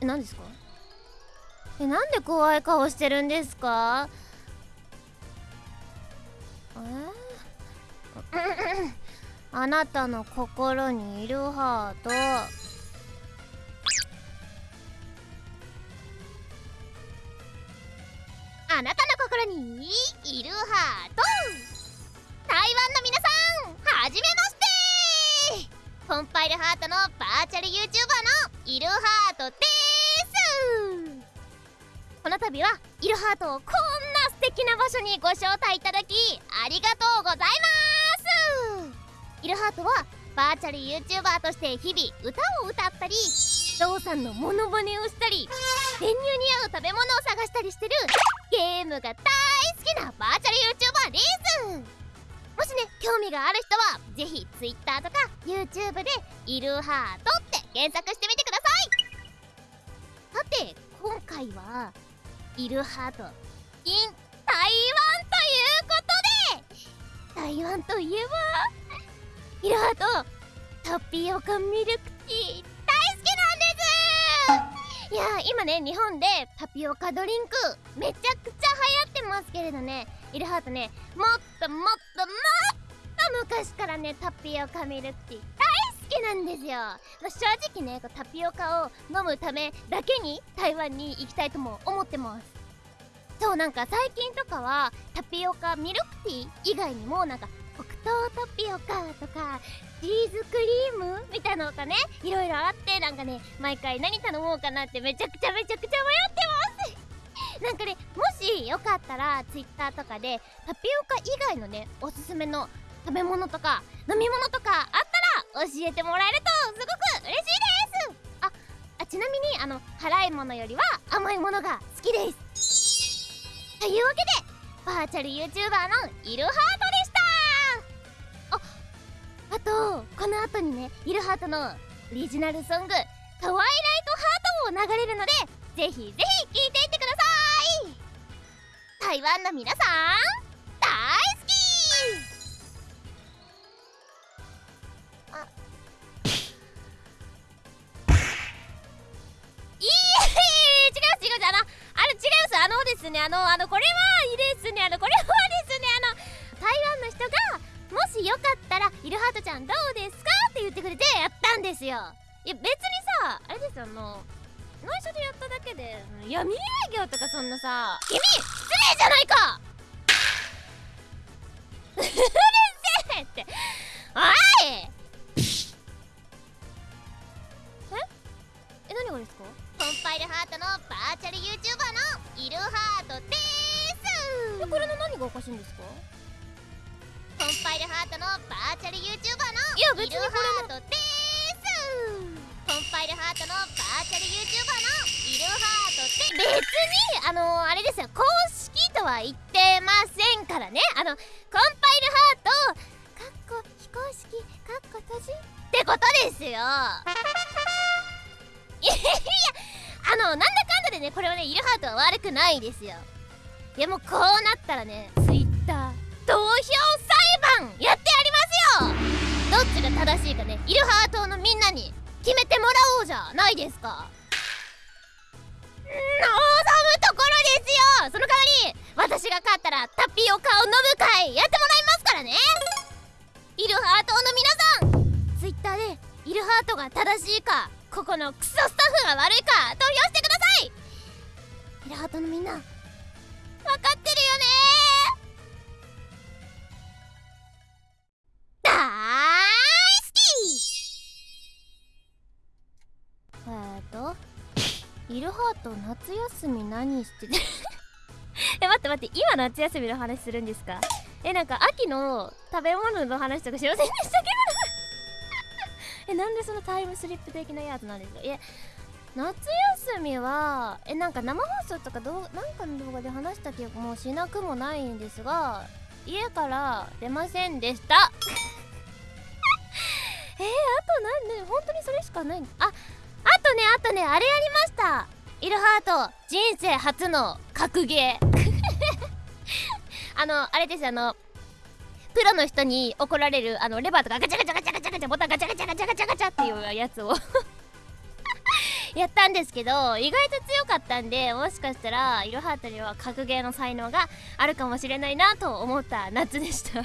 え何ですか？えなんで怖い顔してるんですか？え？あなたの心にいるハート。あなたの心にいるハート。台湾の皆さんはじめまして。コンパイルハートのバーチャル YouTuber のいるハートです。この度はイルハートをこんな素敵な場所にご招待いただきありがとうございますイルハートはバーチャル YouTuber として日々歌を歌ったりゾウさんのモノマネをしたり練乳に合う食べ物を探したりしてるゲームが大好きなバーチャル YouTuber です。もしね興味がある人はぜひ Twitter とか YouTube で「イルハート」って検索してみてください。さて今回はイルハート in 台湾ということで台湾といえばイルハートタピオカミルクティー大好きなんです。いや今ね日本でタピオカドリンクめちゃくちゃ流行ってますけれどね。イルハートね。もっともっともっと昔からねタピオカミルクティー。大好ききなんですよ、まあ、正直ねこうタピオカを飲むためだけに台湾に行きたいとも思ってます。そうなんか最近とかはタピオカミルクティー以外にもなんか黒糖タピオカとかチーズクリームみたいなのがねいろいろあってなんかね毎回何頼もうかなってめちゃくちゃめちゃくちゃ迷ってます。なんかねもしよかったら Twitter とかでタピオカ以外のねおすすめの食べ物とか飲み物とかあっ教えてもらえるとすごく嬉しいです。ああちなみにあの辛いものよりは甘いものが好きですというわけでバーチャル YouTuber のイルハートでした。ああとこの後にねイルハートのオリジナルソング「トワイライトハート」も流れるのでぜひぜひ聴いていってください。台湾の皆さん。あのですねあのあのこれはいいですねあのこれはですねあの台湾の人がもしよかったらイルハートちゃんどうですかって言ってくれてやったんですよ。いや別にさあれですよあの内緒でやっただけで闇営業とかそんなさ君失礼じゃないか ですこれの何がおかしいんですか？コンパイルハートのバーチャル YouTuber のイルハートです。コンパイルハートのバーチャル YouTuber のイルハートって別にあのあれですよ。公式とは言ってませんからね。あのコンパイルハートかっこ非公式かっこ閉じってことですよ。いやいやあのなんだかんだでねこれはねイルハートは悪くないですよいやもうこうなったらね Twitter 投票裁判やってやりますよ。どっちが正しいかねイルハートのみんなに決めてもらおうじゃないですか。望むところですよ。その代わり私が勝ったらタピオカを飲む会やってもらいますからね。イルハートの皆さん Twitter でイルハートが正しいかここのクソスタッフが悪いか投票してください。イルハートのみんな分かってるよね。大好き。えーとイルハート夏休み何してて え待って待って今夏休みの話するんですか？えなんか秋の食べ物の話とかしませんでした？け どえなんでそのタイムスリップ的なやつなんですか？いや夏休みはえなんか生放送とかどうなんかの動画で話した記憶もしなくもないんですが家から出ませんでした。えー、あとなんで本当にそれしかないああとねあとねあれやりました。イルハート人生初の格ゲー。あのあれですあのプロの人に怒られるあのレバーとかガチャガチャガチャガチャガチャボタンガチャガチャガチャガチャガチャっていうやつを。やったんですけど意外と強かったんでもしかしたらいろはたには格ゲーの才能があるかもしれないなと思った夏でした。以 上